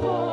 That